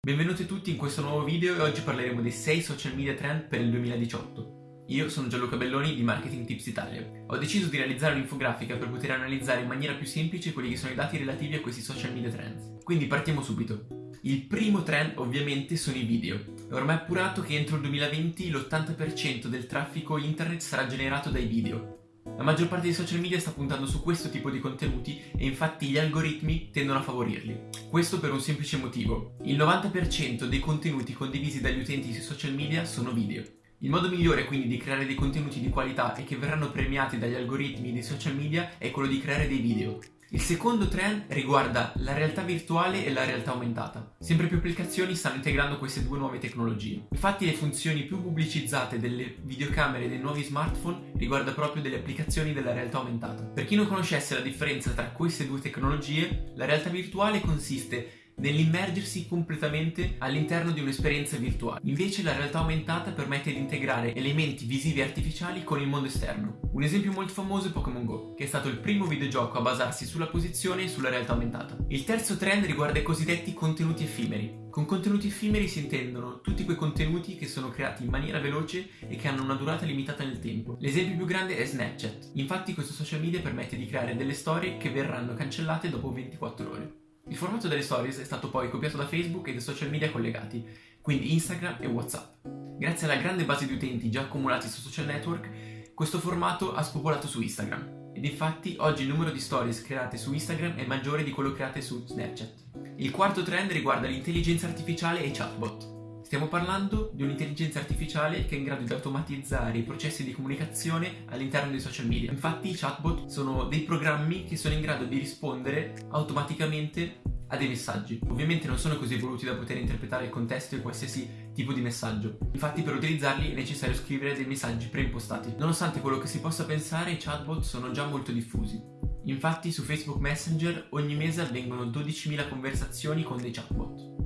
Benvenuti tutti in questo nuovo video e oggi parleremo dei 6 social media trend per il 2018. Io sono Gianluca Belloni di Marketing Tips Italia. Ho deciso di realizzare un'infografica per poter analizzare in maniera più semplice quelli che sono i dati relativi a questi social media trends. Quindi partiamo subito. Il primo trend ovviamente sono i video. È ormai appurato che entro il 2020 l'80% del traffico internet sarà generato dai video. La maggior parte dei social media sta puntando su questo tipo di contenuti e infatti gli algoritmi tendono a favorirli. Questo per un semplice motivo. Il 90% dei contenuti condivisi dagli utenti sui social media sono video. Il modo migliore quindi di creare dei contenuti di qualità e che verranno premiati dagli algoritmi dei social media è quello di creare dei video. Il secondo trend riguarda la realtà virtuale e la realtà aumentata. Sempre più applicazioni stanno integrando queste due nuove tecnologie. Infatti le funzioni più pubblicizzate delle videocamere dei nuovi smartphone riguarda proprio delle applicazioni della realtà aumentata. Per chi non conoscesse la differenza tra queste due tecnologie, la realtà virtuale consiste nell'immergersi completamente all'interno di un'esperienza virtuale. Invece la realtà aumentata permette di integrare elementi visivi artificiali con il mondo esterno. Un esempio molto famoso è Pokémon Go, che è stato il primo videogioco a basarsi sulla posizione e sulla realtà aumentata. Il terzo trend riguarda i cosiddetti contenuti effimeri. Con contenuti effimeri si intendono tutti quei contenuti che sono creati in maniera veloce e che hanno una durata limitata nel tempo. L'esempio più grande è Snapchat. Infatti questo social media permette di creare delle storie che verranno cancellate dopo 24 ore. Il formato delle stories è stato poi copiato da Facebook e dai social media collegati, quindi Instagram e Whatsapp. Grazie alla grande base di utenti già accumulati su social network, questo formato ha spopolato su Instagram. Ed infatti oggi il numero di stories create su Instagram è maggiore di quello create su Snapchat. Il quarto trend riguarda l'intelligenza artificiale e i chatbot. Stiamo parlando di un'intelligenza artificiale che è in grado di automatizzare i processi di comunicazione all'interno dei social media. Infatti i chatbot sono dei programmi che sono in grado di rispondere automaticamente a dei messaggi. Ovviamente non sono così evoluti da poter interpretare il contesto di qualsiasi tipo di messaggio. Infatti per utilizzarli è necessario scrivere dei messaggi preimpostati. Nonostante quello che si possa pensare, i chatbot sono già molto diffusi. Infatti su Facebook Messenger ogni mese avvengono 12.000 conversazioni con dei chatbot.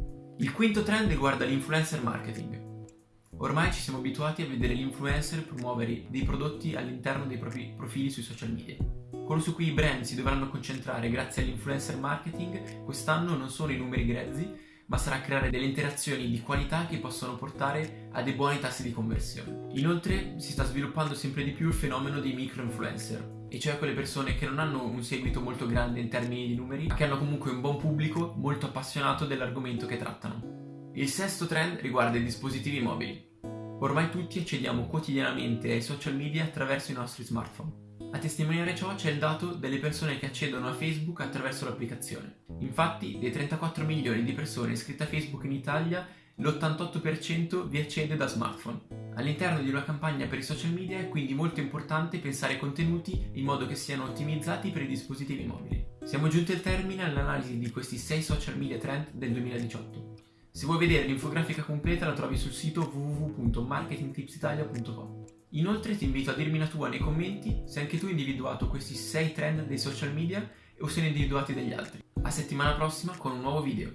Il quinto trend riguarda l'influencer marketing. Ormai ci siamo abituati a vedere gli influencer promuovere dei prodotti all'interno dei propri profili sui social media. Quello su cui i brand si dovranno concentrare grazie all'influencer marketing quest'anno non sono i numeri grezzi, ma sarà creare delle interazioni di qualità che possono portare a dei buoni tassi di conversione. Inoltre si sta sviluppando sempre di più il fenomeno dei micro influencer, e cioè quelle persone che non hanno un seguito molto grande in termini di numeri, ma che hanno comunque un buon pubblico molto appassionato dell'argomento che trattano. Il sesto trend riguarda i dispositivi mobili. Ormai tutti accediamo quotidianamente ai social media attraverso i nostri smartphone. A testimoniare ciò c'è il dato delle persone che accedono a Facebook attraverso l'applicazione. Infatti, dei 34 milioni di persone iscritte a Facebook in Italia, l'88% vi accede da smartphone. All'interno di una campagna per i social media è quindi molto importante pensare ai contenuti in modo che siano ottimizzati per i dispositivi mobili. Siamo giunti al termine all'analisi di questi 6 social media trend del 2018. Se vuoi vedere l'infografica completa la trovi sul sito www.marketingtipsitalia.com. Inoltre ti invito a dirmi la tua nei commenti se anche tu hai individuato questi 6 trend dei social media o se ne hai individuati degli altri. A settimana prossima con un nuovo video.